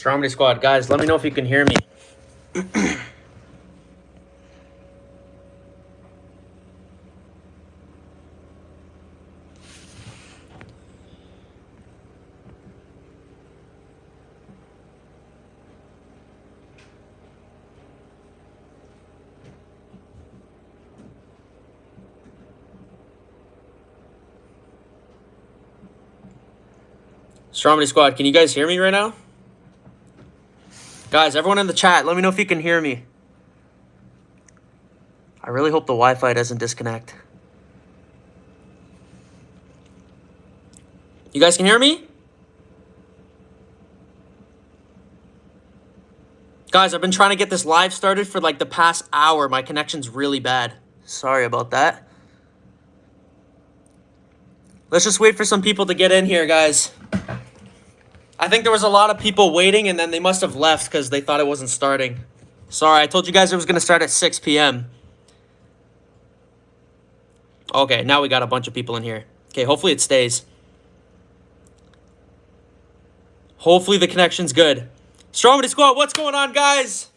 Stromedy Squad, guys, let me know if you can hear me. Stromedy Squad, can you guys hear me right now? Guys, everyone in the chat, let me know if you can hear me. I really hope the Wi-Fi doesn't disconnect. You guys can hear me? Guys, I've been trying to get this live started for like the past hour. My connection's really bad. Sorry about that. Let's just wait for some people to get in here, guys. I think there was a lot of people waiting and then they must have left because they thought it wasn't starting. Sorry, I told you guys it was going to start at 6 p.m. Okay, now we got a bunch of people in here. Okay, hopefully it stays. Hopefully the connection's good. Stromedy Squad, what's going on, guys?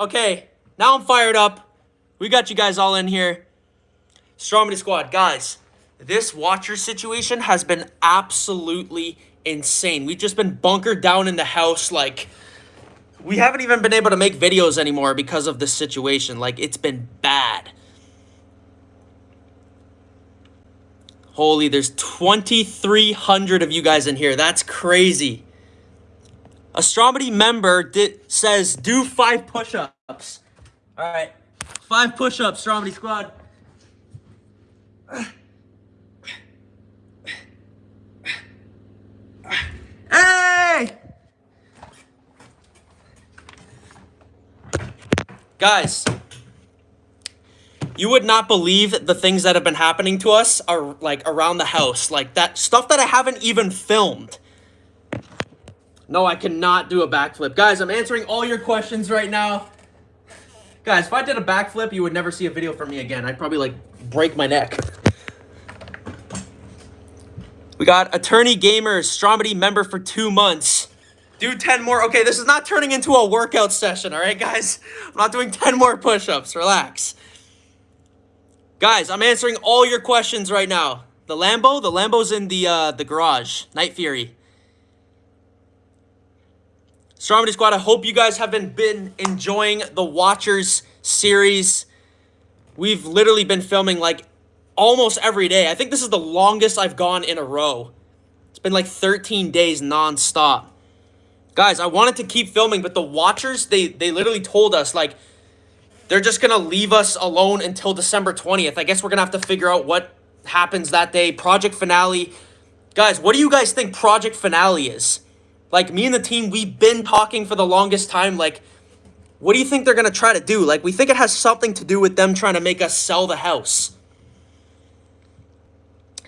Okay, now I'm fired up. We got you guys all in here. Stromedy Squad, guys, this watcher situation has been absolutely insane. We've just been bunkered down in the house like we haven't even been able to make videos anymore because of this situation. Like it's been bad. Holy, there's 2,300 of you guys in here. That's crazy. A Stromedy member did, says do five push-ups. All right, five push-ups, Stromedy squad. Hey! Guys, you would not believe the things that have been happening to us are like around the house. Like that stuff that I haven't even filmed. No, I cannot do a backflip. Guys, I'm answering all your questions right now. Guys, if I did a backflip, you would never see a video from me again. I'd probably like break my neck. We got Attorney Gamers, Stromedy member for two months. Do 10 more. Okay, this is not turning into a workout session, all right, guys? I'm not doing 10 more push-ups. Relax. Guys, I'm answering all your questions right now. The Lambo? The Lambo's in the, uh, the garage. Night Fury. Stromedy Squad, I hope you guys have been, been enjoying the Watchers series. We've literally been filming like almost every day. I think this is the longest I've gone in a row. It's been like 13 days nonstop. Guys, I wanted to keep filming, but the watchers, they, they literally told us, like, they're just going to leave us alone until December 20th. I guess we're going to have to figure out what happens that day. Project Finale. Guys, what do you guys think Project Finale is? Like, me and the team, we've been talking for the longest time. Like, what do you think they're going to try to do? Like, we think it has something to do with them trying to make us sell the house.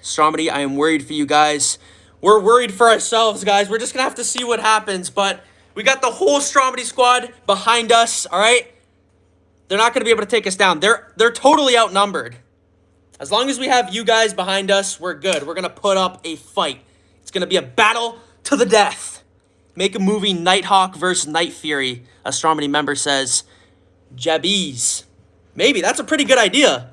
Stromedy, I am worried for you guys. We're worried for ourselves, guys. We're just going to have to see what happens. But we got the whole Stromedy squad behind us, all right? They're not going to be able to take us down. They're, they're totally outnumbered. As long as we have you guys behind us, we're good. We're going to put up a fight. It's going to be a battle to the death. Make a movie Nighthawk versus Night Fury, a Stromedy member says. Jabbies. Maybe. That's a pretty good idea.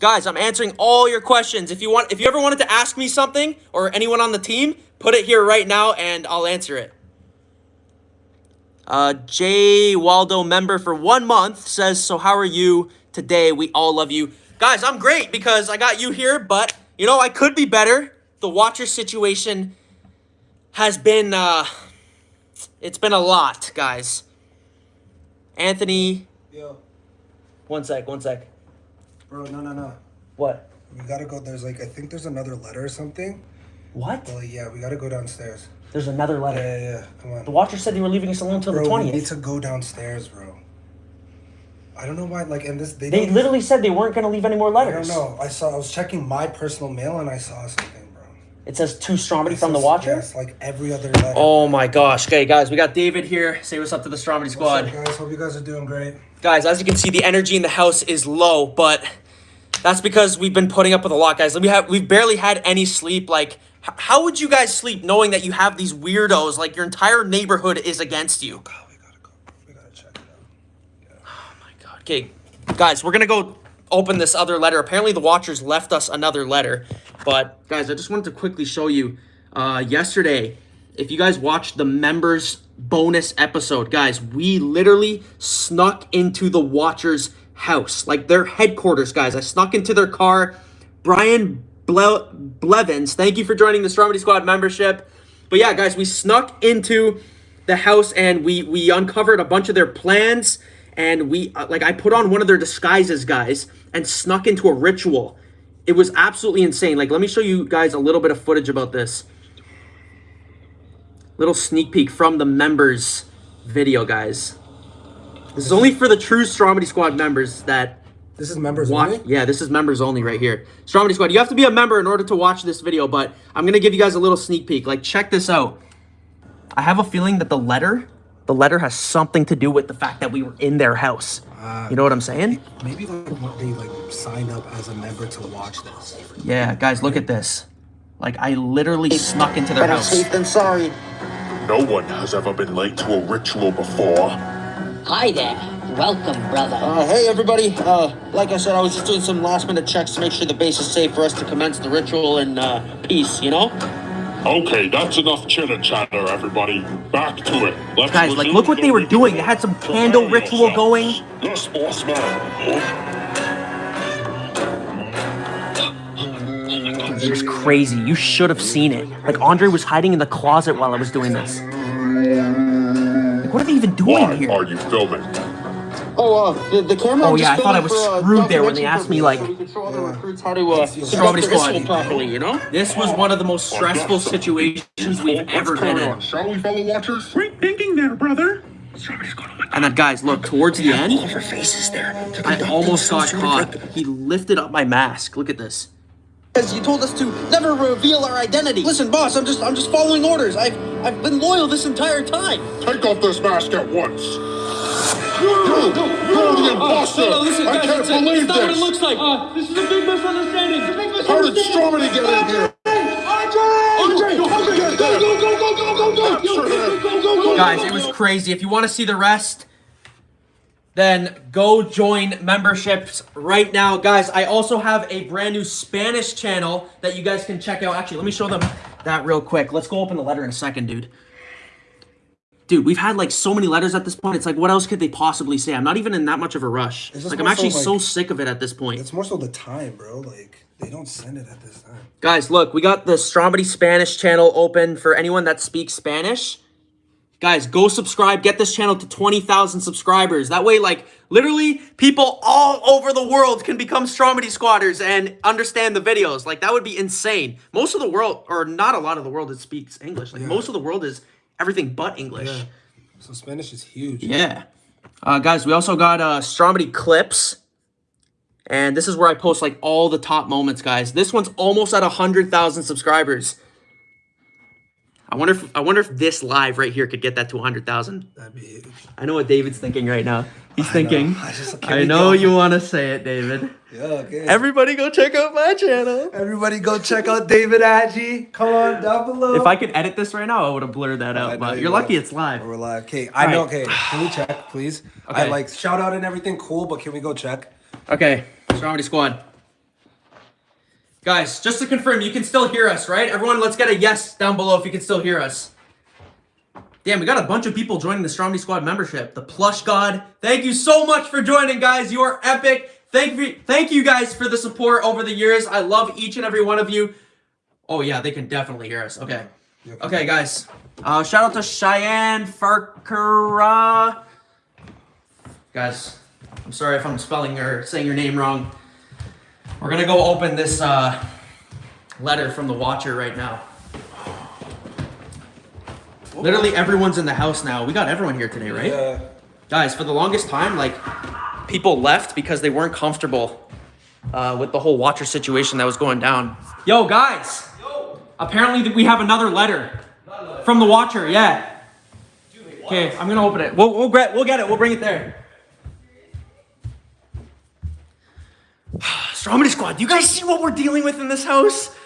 Guys, I'm answering all your questions. If you want, if you ever wanted to ask me something or anyone on the team, put it here right now and I'll answer it. Uh, J Waldo member for one month says, so how are you today? We all love you. Guys, I'm great because I got you here, but you know, I could be better. The watcher situation has been, uh, it's been a lot, guys. Anthony. Yo. One sec, one sec. Bro, no, no, no. What? We gotta go. There's like, I think there's another letter or something. What? Well, yeah, we gotta go downstairs. There's another letter. Yeah, yeah, yeah. Come on. The watcher said they were leaving us alone until bro, the we need to go downstairs, bro. I don't know why, like, and this, they, They literally said they weren't going to leave any more letters. I don't know. I saw, I was checking my personal mail and I saw something. It says to Stromedy from the watcher. Yes, like every other letter. Oh my gosh. Okay, guys, we got David here. Say what's up to the Stromedy What's up, squad. guys? Hope you guys are doing great. Guys, as you can see, the energy in the house is low, but That's because we've been putting up with a lot, guys. We have we've barely had any sleep. Like, how would you guys sleep knowing that you have these weirdos? Like, your entire neighborhood is against you. God, we gotta go. We gotta check it out. Oh my god. Okay, guys, we're gonna go open this other letter. Apparently, the Watchers left us another letter. But guys, I just wanted to quickly show you. Uh, yesterday, if you guys watched the members bonus episode, guys, we literally snuck into the Watchers' house, like their headquarters, guys. I snuck into their car. Brian Ble- Blevins, thank you for joining the Stromedy Squad membership. But yeah, guys, we snuck into the house and we we uncovered a bunch of their plans and we uh, like I put on one of their disguises, guys, and snuck into a ritual. It was absolutely insane. Like, let me show you guys a little bit of footage about this. Little sneak peek from the members video, guys. This is only for the true Stromedy Squad members that This is members watch. only? Yeah, this is members only right here. Stromedy Squad, you have to be a member in order to watch this video, but I'm gonna give you guys a little sneak peek. Like, check this out. I have a feeling that the letter, the letter has something to do with the fact that we were in their house. Uh, you know what I'm saying? Maybe like what they like signed up as a member to watch this. Yeah, guys, look at this. Like, I literally snuck into their Better house. safe than sorry. No one has ever been late to a ritual before. Hi there. Welcome, brother. Uh, hey everybody. Uh, like I said, I was just doing some last minute checks to make sure the base is safe for us to commence the ritual in uh, peace. You know? Okay, that's enough chitter chatter, everybody. Back to it. Let's Guys, like, look what they were doing. They had some candle ritual yourselves. going. Yes, boss man. It was crazy. You should have seen it. Like, Andre was hiding in the closet while I was doing this. Like, what are they even doing Why here? are you filming? Oh, uh, the, the camera. Oh, yeah, just I thought I was for, uh, screwed there when they asked me, like- so show other recruits how to uh, Stromedy Squad. properly. You know? This was one of the most stressful situations we've Let's ever been in. shall we, fellow watchers? Great thinking there, brother. And then, guys, look, towards the end, All of her faces there. They're I almost some got caught. He lifted up my mask. Look at this. Because you told us to never reveal our identity. Listen, boss, I'm just I'm just following orders. I've I've been loyal this entire time. Take off this mask at once. You, you're the imposter. I can't believe this. like. Uh, this is a big misunderstanding. It's a big How did Stromedy get in here? Guys, it was crazy. If you want to see the rest, then go join memberships right now. Guys, I also have a brand new Spanish channel that you guys can check out. Actually, let me show them that real quick. Let's go open the letter in a second, dude. Dude, we've had like so many letters at this point. It's like, what else could they possibly say? I'm not even in that much of a rush. Like, I'm more so, actually so sick of it at this point. It's more so the time, bro. Like they don't send it at this time. Guys, look, we got the Stromedy Spanish channel open for anyone that speaks Spanish. Guys, go subscribe. Get this channel to 20,000 subscribers. That way, like, literally, people all over the world can become Stromedy squatters and understand the videos. Like, that would be insane. Most of the world, or not a lot of the world that speaks English. Like, most of the world is everything but English. Yeah. So Spanish is huge. Yeah. Uh, guys, we also got uh, Stromedy clips. And this is where I post like all the top moments, guys. This one's almost at 100,000 subscribers. I wonder if I wonder if this live right here could get that to 100,000. That'd be huge. I know what David's thinking right now. He's thinking. I just- I know you want to say it, David. Yeah, okay. Everybody go check out my channel. Everybody go check out David Agee. Come on down below. If I could edit this right now, I would have blurred that out. But you you're will. lucky it's live. We're live. Okay, I know. Alright. Okay, can we check, please? Okay. I like shout out and everything, cool, but can we go check? Okay, Stromedy Squad. Guys, just to confirm, you can still hear us, right? Everyone, let's get a yes down below if you can still hear us. Damn, we got a bunch of people joining the Stromedy Squad membership. The Plush God, thank you so much for joining, guys. You are epic. Thank you, thank you guys for the support over the years. I love each and every one of you. Oh yeah, they can definitely hear us. Okay. Okay, guys. Uh, shout out to Cheyenne Farkara. Guys, I'm sorry if I'm spelling or saying your name wrong. We're gonna go open this uh, letter from the Watcher right now. Literally everyone's in the house now. We got everyone here today, right? Yeah. Guys, for the longest time, like, people left because they weren't comfortable uh, with the whole Watcher situation that was going down. Yo, guys! Yo. Apparently we have another letter from the Watcher, yeah. Okay, I'm gonna open it. We'll, we'll, get, we'll get it. We'll bring it there. Stromedy Squad, do you guys see what we're dealing with in this house?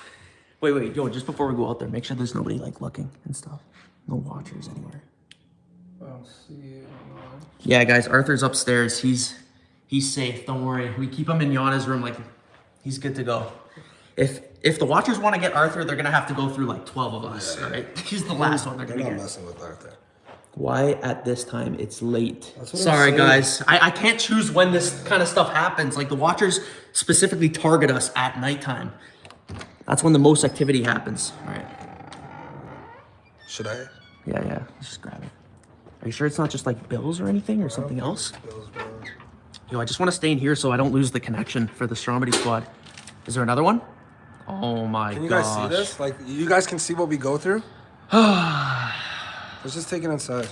Wait, wait, yo, just before we go out there, make sure there's nobody like looking and stuff. No watchers anywhere. I don't see it. Yeah, guys, Arthur's upstairs. He's he's safe. Don't worry. We keep him in Yana's room like he's good to go. If if the watchers want to get Arthur, they're gonna have to go through like twelve of us. All right, he's the last one they're They're gonna not messing with Arthur. Why at this time? It's late. That's what I'm Sorry, guys. I, I can't choose when this kind of stuff happens. Like the watchers specifically target us at nighttime. That's when the most activity happens. All right. Should I? Yeah, yeah. Let's just grab it. Are you sure it's not just like bills or anything or something else? Bills, bro. Yo, I just want to stay in here so I don't lose the connection for the Stromedy squad. Is there another one? Oh my god. Can you gosh. guys see this? Like, you guys can see what we go through? Let's just take it inside.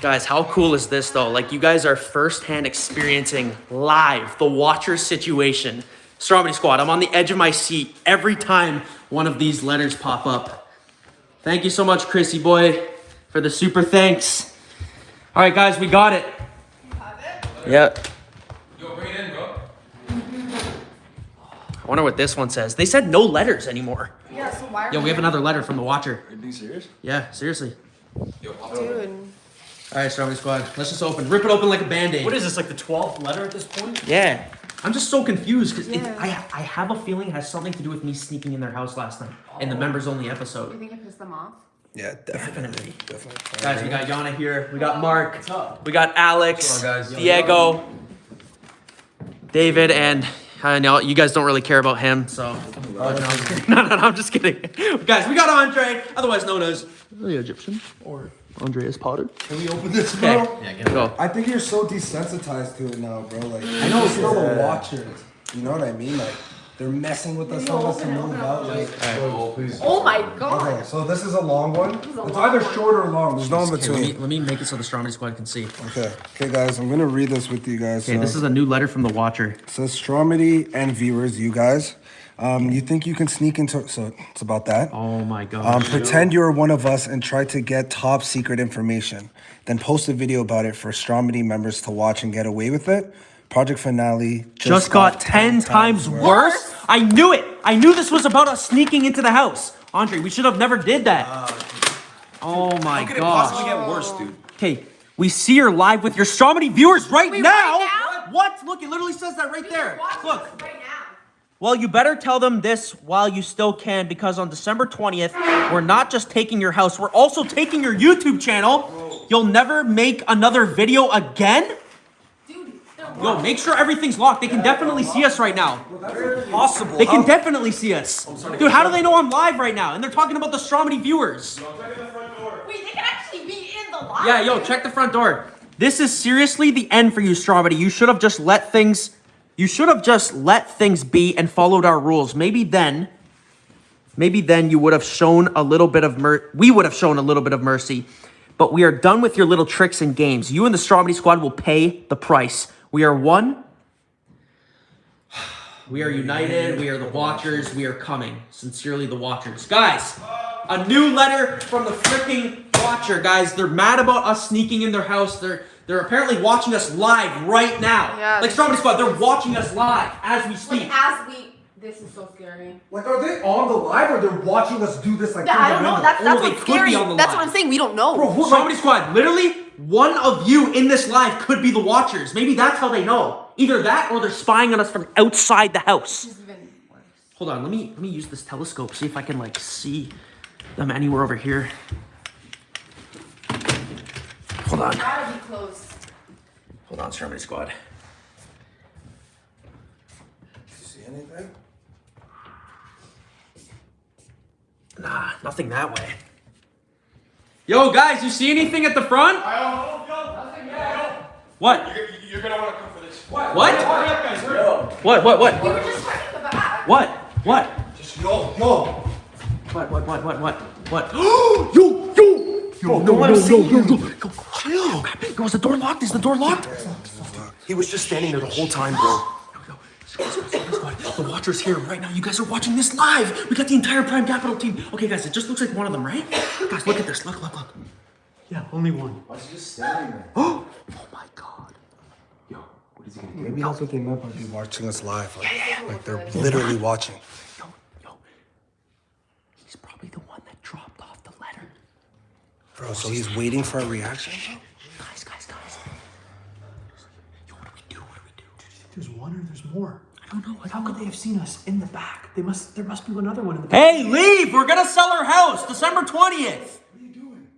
Guys, how cool is this though? Like you guys are firsthand experiencing live the watcher situation. Stromedy squad, I'm on the edge of my seat every time one of these letters pop up. Thank you so much, Chrissy boy, for the super thanks. All right, guys, we got it. Yep. Yo, bring it in, bro. I wonder what this one says. They said no letters anymore. Yeah, so why are Yo, we have another letter from the watcher. Are you being serious? Yeah, seriously. Yo, pop it over. Dude. All right, Stromedy squad, let's just open. Rip it open like a band-aid. What is this, like the 12th letter at this point? Yeah. I'm just so confused because Yeah. I I have a feeling it has something to do with me sneaking in their house last night in the oh. members only episode. Do you think it pissed them off? Yeah, definitely. Definitely. Definitely. Guys, we got Yana here. We got Mark. We got Alex. What's on, guys? Diego. David and I know you guys don't really care about him, so oh, no, no, I'm just kidding. no, no, no, I'm just kidding. Guys, we got Andre, otherwise known as the Egyptian or Andreas Potter. Can we open this, Okay, bro? Yeah, get it. go. I think you're so desensitized to it now, bro. Like, I know it's still the watchers. You know what I mean? Like, they're messing with us, telling us to move out. Like, Oh, please. Oh my god! okay, so this is a long one. is a It's long either one. short or long. There's no in Okay, let me between. let me make it so the Stromedy squad can see. Okay, okay, guys, I'm gonna read this with you guys. Okay, so. this is a new letter from the Watcher. It says Stromedy and viewers, you guys. Um, you think you can sneak into so it's about that. Oh my gosh. Um, pretend you're one of us and try to get top secret information. Then post a video about it for Stromedy members to watch and get away with it. Project finale just got 10 times worse? I knew it. I knew this was about us sneaking into the house. Andre, we should have never did that. oh, oh my How could it possibly get worse, dude? Okay, we see her live with your Stromedy viewers right Wait, now. right now? What? Look, it literally says that right there. Look. right now. Well, you better tell them this while you still can because on December 20th, we're not just taking your house, we're also taking your YouTube channel. You'll never make another video again? Dude, they're Yo, make sure everything's locked. They can definitely see us right now. Possible. They can definitely see us. Dude, how do they know I'm live right now? And they're talking about the Stromedy viewers. Wait, they can actually be in the live. Yeah, yo, check the front door. This is seriously the end for you, Stromedy. You should have just let things... You should have just let things be and followed our rules. Maybe then... Maybe then you would have shown a little bit of mer... We would have shown a little bit of mercy. But we are done with your little tricks and games. You and the Stromedy squad will pay the price. We are one... We are united. We are the Watchers. We are coming. Sincerely, the Watchers. Guys, a new letter from the freaking Watcher. Guys, they're mad about us sneaking in their house. They're they're apparently watching us live right now. Yeah, like this Stromedy Squad, they're watching us live as we speak. Like as we, this is so scary. Like, are they on the live or they're watching us do this? Like, Yeah, I don't know. That's that's Oh, what's scary. on the That's live. what I'm saying. We don't know. Stromedy Squad, literally, one of you in this live could be the Watchers. Maybe that's how they know. Either that or they're spying on us from outside the house. It's even worse. Hold on, let me let me use this telescope, see if I can like see them anywhere over here. Hold on. Gotta be close. Hold on, Stromedy Squad. See anything? Nah, nothing that way. Yo, guys, you see anything at the front? What? You're gonna wanna come for this. What? What? What? What? What? We were just checking the back. What? What? Yo, yo. What? What? What? What? What? What? yo, yo, yo, no, no, no, no, no, no, yo, chill. Yo, is the door locked? Is the door locked? He was just standing there the whole time, bro. Yo, yo, The Watcher's here right now. You guys are watching this live. We got the entire Prime Capital team. Okay, guys, it just looks like one of them, right? Guys, look at this. Look, look, look. Yeah, only one. Why is he just standing there? Oh my God. Yo, what is he gonna do? Maybe that's what they meant by they watching us live. Like, like they're literally watching. Yo, yo. He's probably the one that dropped off the letter. Bro, so he's waiting for a reaction? Guys, guys, guys. Yo, what do we do? What do we do? There's one or there's more. I don't know. I How don't could know. they have seen us in the back? They must. There must be another one in the back. Hey, leave! We're gonna sell our house December 20th. What are you doing?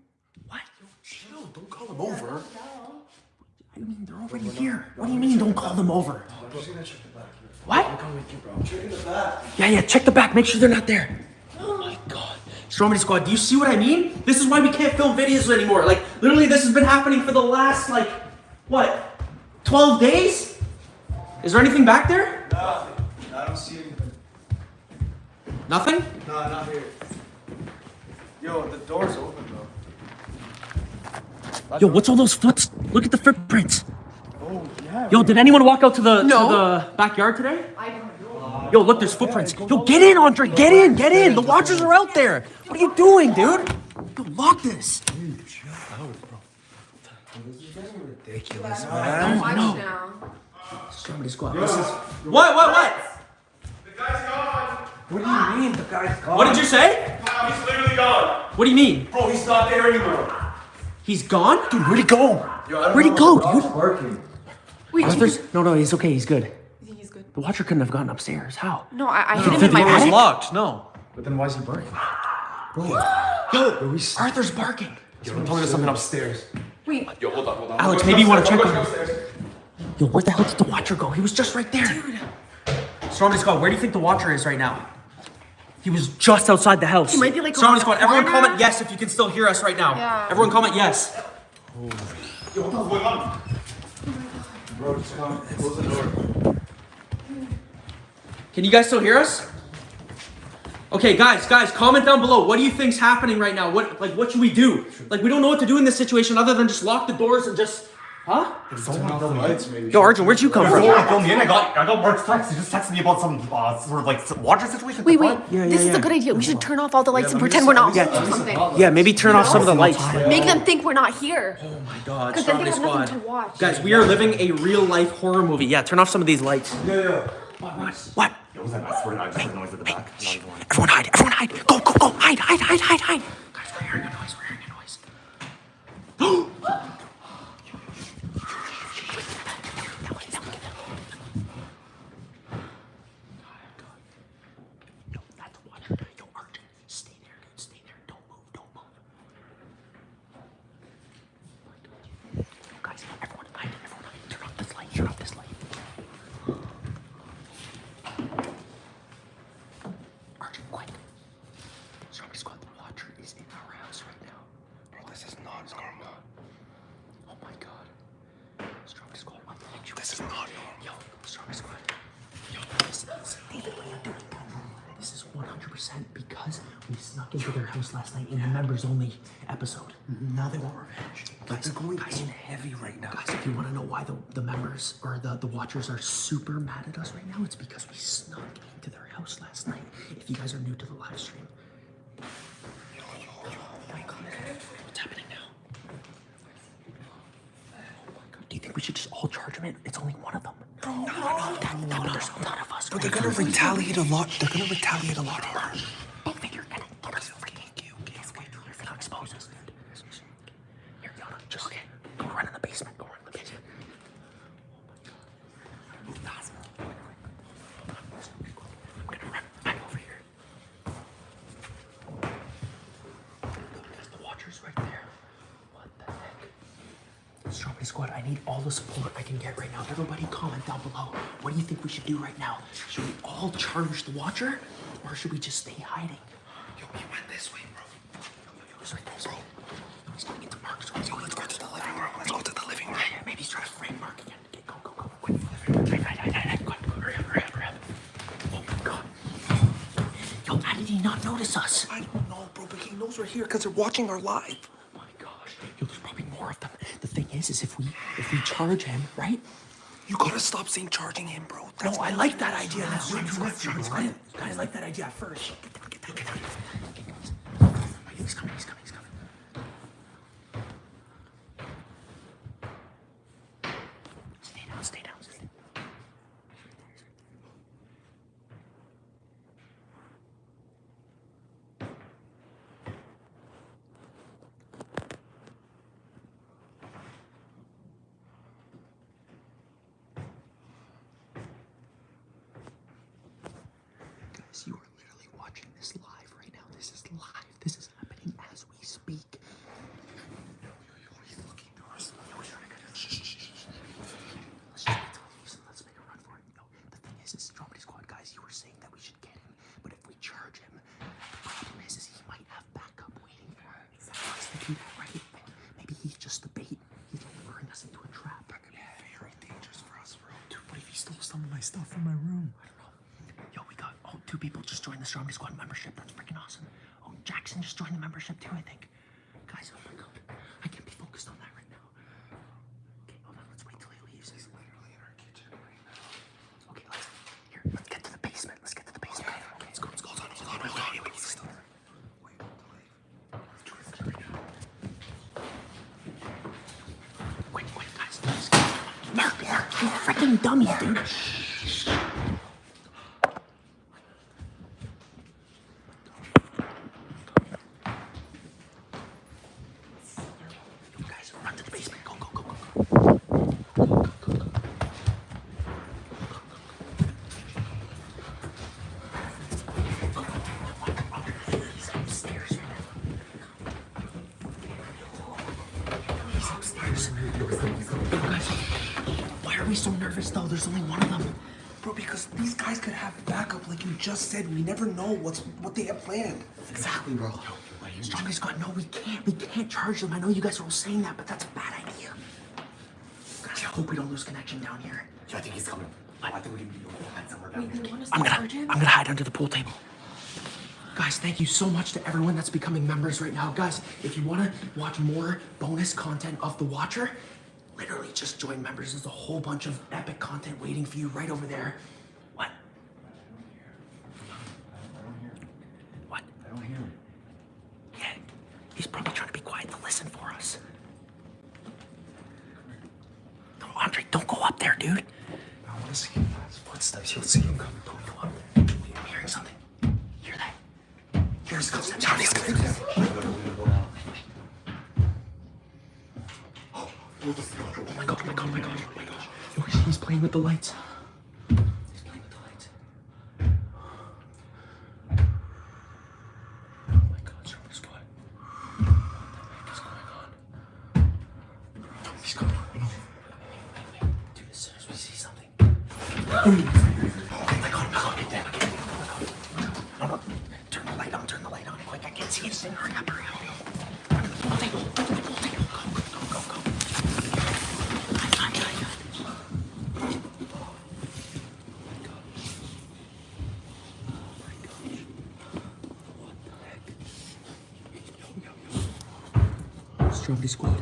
What? Chill. Don't call him over. I mean, they're already here. What do you mean, don't call them over? Oh, what? I'm coming with you, bro. Check the back. Yeah, yeah, check the back. Make sure they're not there. Oh my god. Stromedy Squad, do you see what I mean? This is why we can't film videos anymore. Like, literally, this has been happening for the last, like, what, 12 days? Is there anything back there? Nothing. I don't see anything. Nothing? No, not here. Yo, the door's open though. Yo, what's all those foots? Look at the footprints. Oh, yeah. Yo, did anyone walk out to the, No. to the backyard today? I don't know. Yo, look, there's footprints. Yo, get in, Andre. Get in, get in. The watchers are out there. What are you doing, dude? Yo, lock this. Ridiculous, I man. watch know. now. Stromedy squad. What, what, what? The guy's gone. What do you mean? The guy's gone. What did you say? Kyle, he's literally gone. What do you mean? Bro, he's not there anymore. He's gone? Dude, where'd he go? Where'd he go, dude? Working. Wait, Arthur's. No, no, he's okay. He's good. he's good. The watcher couldn't have gone upstairs. How? No, I, I hid him in my the door was locked. No. But then why is he working? Yo, Arthur's barking. Yo, don't tell me there's something upstairs. Wait, Yo, hold on, hold on. Alex, maybe you wanna check I'm on him. Upstairs. Yo, where the hell did the watcher go? He was just right there. Stromedy Squad, where do you think the watcher is right now? He was just outside the house. He might be, like, Stromedy Squad, everyone corner. comment yes if you can still hear us right now. Yeah. Everyone comment yes. Yo, what the hell's going on? Bro, just come. Close the door. Can you guys still hear us? Okay, guys, guys, comment down below. What do you think's happening right now? What, like, what should we do? Like, we don't know what to do in this situation other than just lock the doors and just, huh? Turn off the lights, maybe. Yo, Arjun, where'd you come from? Fill me in. I got I got Mark's text. He just texted me about some uh, sort of like water situation. wait, wait. Yeah, this yeah, is a good idea. We should turn off all the lights and pretend we're not Yeah. watching something. Yeah, maybe turn off some of the lights. Make them think we're not here. Oh my god, Because then they have nothing to watch. Guys, we are living a real life horror movie. Yeah, turn off some of these lights. Yeah, yeah. What? What? Yo, was that? I swear to God, I just heard noise at the back. Not even lying. Everyone hide, everyone hide. Go, go, go. Hide, hide, hide, hide, hide. Guys, we're hearing a noise, we're hearing a noise. Yo, that's the watcher. Yo, Arjun, stay there, dude. Stay there. Don't move, don't move. Yo, guys, everyone hide, everyone hide. Turn off this light, turn off this light. Arjun, quick. Zombie Squad, the Watcher is in our house right now. Bro, this is not normal. Oh my god. Zombie Squad, what the heck? This is not normal. Yo, Zombie Squad. Yo, this is David, what are you doing? This is 100% because we snuck into their house last night in the members only episode. Now they want revenge. But they're going in heavy right now. Guys, if you want to know why the, the members or the, the watchers are super mad at us right now, it's because we snuck into their house last night. If you guys are new to the live stream. What's happening now? Oh my god, do you think we should just all charge them in? It's only one of them. No, no, no, no, no, there's a lot of us. Bro, they're gonna retaliate a lot. They're gonna retaliate a lot harder. Don't think you're gonna get us freaking okay, okay, okay. You're gonna expose us, dude. Here, Yana, just okay. Go run in the basement. Go run in the basement. Oh my god. Move fast. I'm gonna run back over here. There's the watchers right there. What the heck? Stromedy Squad, I the support I can get right now. Everybody comment down below. What do you think we should do right now? Should we all charge the Watcher? Or should we just stay hiding? Yo, he went this way, bro. Yo, yo, yo, he's right there. Right. Yo, he's going into Mark's room. Yo, let's go to the living room. Let's go to the living room. Yeah, maybe he's trying to frame Mark again. Okay, go, go, go. Quick. Hide, hide, hide, hide, hide. Go, go, hurry up, hurry up, hurry up. Oh my god. Yo, how did he not notice us? I don't know, bro, but he knows we're here because they're watching our live. Oh my gosh. Yo, there's probably more of them. The thing is, is if we if we charge him, right? You gotta stop saying charging him, bro. No, I like that idea. I didn't- I like that idea at first. Get down, get down, get down. He's coming, he's coming, he's coming. Stay down, stay down, stay down. Guys, you are literally watching this live right now. This is live. This is happening as we speak. Let's just wait till he leaves and let's make a run for it. Yo, the thing is, is Squad guys, you were saying that we should get him, but if we charge him, the problem is, is he might have backup waiting for him. I was thinking that, right? Maybe he's just the bait. He's luring us into a trap. Very dangerous for us, bro. Dude, what if he stole some of my stuff from my room don't know. Yo, we got oh two people just joined the Stromedy Squad membership. That's freaking awesome. Oh, Jackson just joined the membership too, I think. Guys, oh my god, I can't be focused on that right now. Okay, hold on. Let's wait till he leaves. He's literally in our kitchen right now. Okay, let's here. Let's get to the basement. Let's get to the basement. Okay, let's go. Let's go. Hold on. Hold on. Hold on. Wait, wait, wait, still. Wait, don't leave. Wait, wait, guys. Let's get Mark, Mark, you freaking dummy, dude. Guys, run to the basement. Go, go, go, go, go. He's upstairs right now. He's upstairs. Guys, why are we so nervous though? There's only one of them. Bro, because these guys could have backup, like you just said. We never know what's what they have planned. Exactly, bro. Stromedy Squad, no, we can't. We can't charge them. I know you guys are all saying that, but that's a bad idea. Guys, I hope we don't lose connection down here. Yeah, I think he's coming. I think we can be hide somewhere down Wait, here. they want us I'm to gonna, him? I'm gonna hide under the pool table. Guys, thank you so much to everyone that's becoming members right now. Guys, if you wanna watch more bonus content of The Watcher, literally just join members. There's a whole bunch of epic content waiting for you right over there. What? What? I don't hear him. Yeah, he's probably trying to be quiet to listen for us. No, Andre, don't go up there, dude. I want to see him. His footsteps. You'll see him coming. Don't go up. I'm hearing something. Hear that? Here's footsteps. Johnny's coming. Oh my god, oh my god, oh my god, oh my gosh. Oh Yo, he's- he's playing with the lights. He's playing with the lights. Oh my god, Zombie Squad. What the heck is going on? He's coming. Dude, as soon as we see something. Oh my god, oh my god, get that, get that. Oh my god. No, no. Turn the light on, turn the light on. Quick, I can't see anything. Hurry up, hurry up. Run to the pool table, run to the pool table. Go, go, go, go, go. Hide, hide, hide, hide. Stromedy Squad.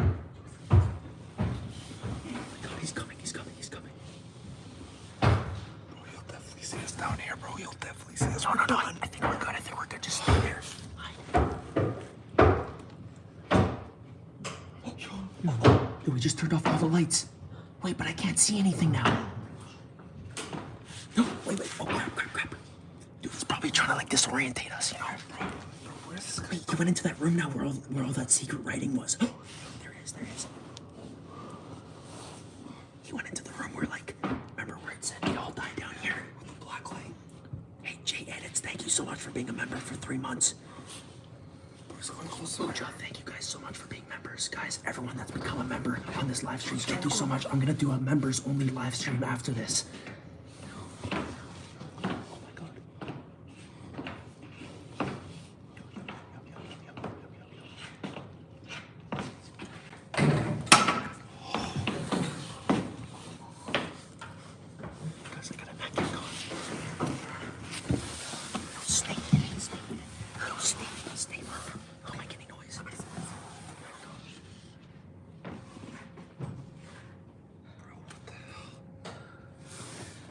Oh my god, he's coming, he's coming, he's coming. Bro, he'll definitely see us down here, bro. He'll definitely see us. No, no, no, I, I think we're good, I think we're good. Just stay there. Yo, yo, we just turned off all the lights. Wait, but I can't see anything now. No, wait, wait. Oh, crap, crap, crap. Dude, he's probably trying to like disorientate us, you know? Wait, he went into that room now where all where all that secret writing was. there it is, there it is. He went into the room where like remember where it said they all died down here with the black light. Hey Jay Edits, thank you so much for being a member for three months. Mojo, thank you guys so much for being members. Guys, everyone that's become a member on this live stream, thank you so much. I'm gonna do a members only live stream after this. Oh my god. Guys, I got a vacuum going. No snake in it. Snake in it. No snake. Snake. How am I getting noise? Bro, what the hell?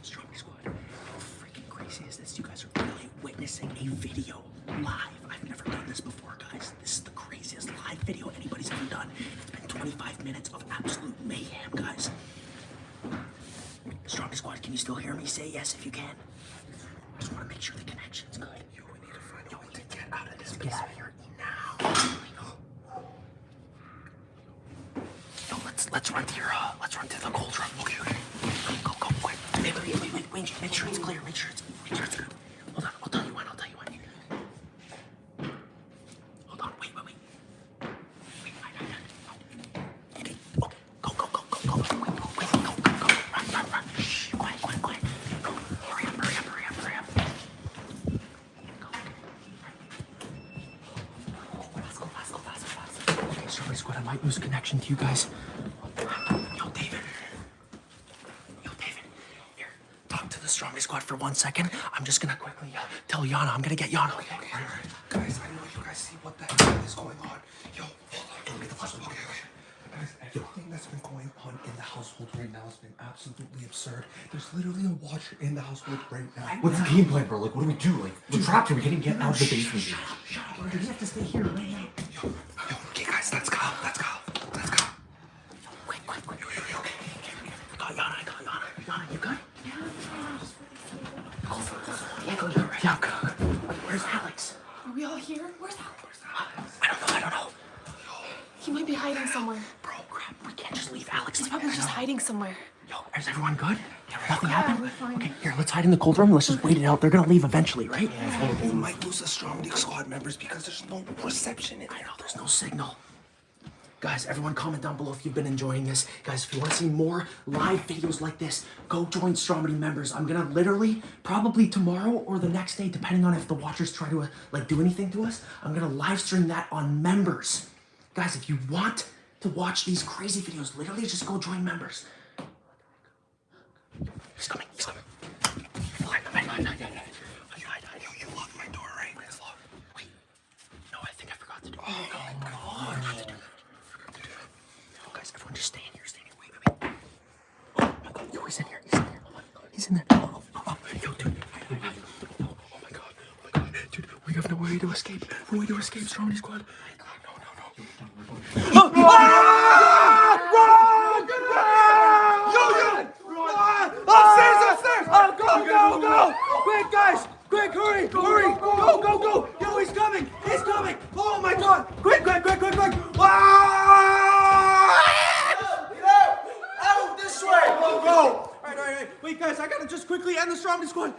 Stromedy Squad. How freaking crazy is this? You guys are literally witnessing a video live. I've never done this before, guys. This is the craziest live video anybody's ever done. It's been 25 minutes of absolute mayhem, guys. Stromedy Squad, me? Say yes if you can. I just want to make sure the connection's good. Yo, we need to find a way to get out of this. Get out of here now. Yo, let's let's run to your uh, let's run to the cold room. Okay, okay. Go, go, go, quick. Wait, wait, wait, wait, wait. Make sure it's clear. Make sure it's make sure it's good. Hold on. Okay, Stromedy Squad, I might lose connection to you guys. Yo, David. Yo, David. Here, talk to the Stromedy Squad for one second. I'm just gonna quickly uh, tell Yana. I'm gonna get Yana. Okay, okay. Guys, I know you guys see what the hell is going on. Yo, hold on. Go get the flashlight. Okay, okay. Guys, everything that's been going on in the household right now has been absolutely absurd. There's literally a watcher in the household right now. What's the game plan, bro? Like, what do we do? Like, we're trapped here. We can't even get out of the basement. dude. We have to stay here right now. Yo, yo, okay, guys, let's go. Let's go. Let's go. Quick, quick, quick. Okay, okay, okay. I got Yana. I got Yana. Yana, you good? Yeah, go, go, right. Yeah, go, go. Where's Alex? Are we all here? Where's Alex? I don't know. I don't know. He might be hiding somewhere. Bro, crap. We can't just leave Alex He's like probably this. just hiding somewhere. Yo, is everyone good? Nothing Yeah, happened? Okay, here, let's hide in the cold room. Let's just wait it out. They're gonna leave eventually, right? We might lose the Stromedy squad members because there's no reception in I here. know, there's no signal. Guys, everyone comment down below if you've been enjoying this. Guys, if you want to see more live videos like this, go join Stromedy members. I'm gonna literally, probably tomorrow or the next day, depending on if the watchers try to uh, like do anything to us, I'm gonna live stream that on members. Guys, if you want to watch these crazy videos, literally just go join members. He's coming, he's coming. Hide, hide, hide, hide. Hide, hide. You locked my door, right? It's locked. Wait. No, I think I forgot to do it. Oh my god. Oh, guys, everyone just stay in here, stay in here. Wait, wait, wait. Oh my god, yo, he's in here, he's in here. Oh my god, he's in there. Oh, oh, oh. oh. Yo, dude. Oh, oh my god, oh my god. Dude, we have no way to escape. No way to escape, Stromedy Squad. No, no, no. Upstairs, upstairs! Oh, go, go, go! Quick, guys! Quick, hurry, hurry! Go, go, go! Yo, he's coming! He's coming! Oh my god! Quick, quick, quick, quick, quick! Ah! Out this way! Go, go! All right, all right, all right. Wait, guys, I gotta just quickly end the Stromedy squad.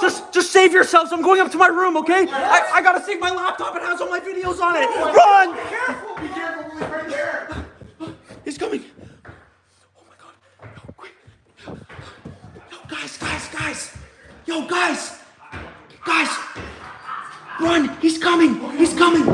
Just, just save yourselves. I'm going up to my room, okay? I, I gotta save my laptop. It has all my videos on it. Run! Careful! Yo, guys. Guys. Run. He's coming. He's coming.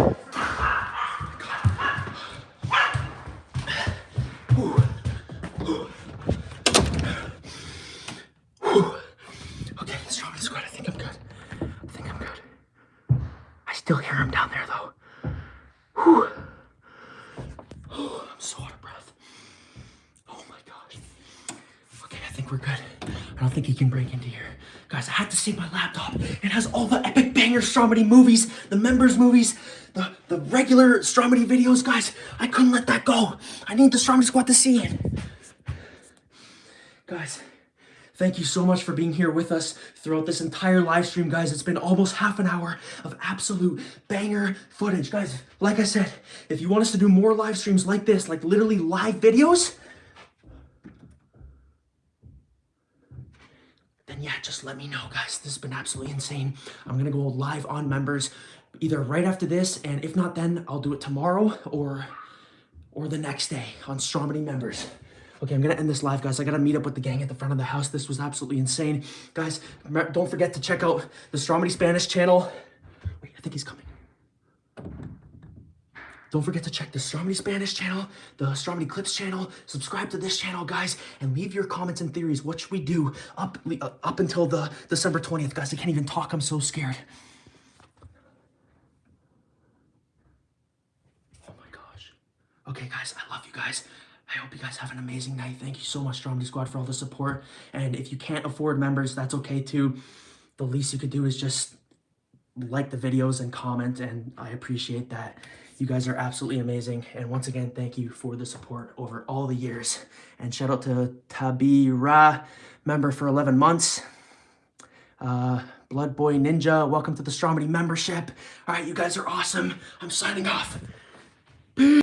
Okay, Squad, I think I'm good. I think I'm good. I still hear him down there, though. I'm so out of breath. Oh my gosh. Okay, I think we're good. I don't think he can break into save my laptop. It has all the epic banger Stromedy movies, the members movies, the, the regular Stromedy videos. Guys, I couldn't let that go. I need the Stromedy Squad to see it. Guys, Thank you so much for being here with us throughout this entire live stream, guys. It's been almost half an hour of absolute banger footage. Guys, like I said, if you want us to do more live streams like this, like literally live videos, yeah, just let me know, guys. This has been absolutely insane. I'm gonna go live on members either right after this, and if not then, I'll do it tomorrow or or the next day on Stromedy members. Okay, I'm gonna end this live, guys. I gotta meet up with the gang at the front of the house. This was absolutely insane. Guys, don't forget to check out the Stromedy Spanish channel. Wait, I think he's coming. Don't forget to check the Stromedy Spanish channel, the Stromedy Clips channel, subscribe to this channel, guys, and leave your comments and theories. What should we do up, uh, up until the December 20th? Guys, I can't even talk. I'm so scared. Oh my gosh. Okay, guys, I love you guys. I hope you guys have an amazing night. Thank you so much, Stromedy Squad, for all the support. And if you can't afford members, that's okay too. The least you could do is just like the videos and comment, and I appreciate that. You guys are absolutely amazing. And once again, thank you for the support over all the years. And shout out to Tabira, member for 11 months. Uh, Blood Boy Ninja, welcome to the Stromedy membership. All right, you guys are awesome. I'm signing off.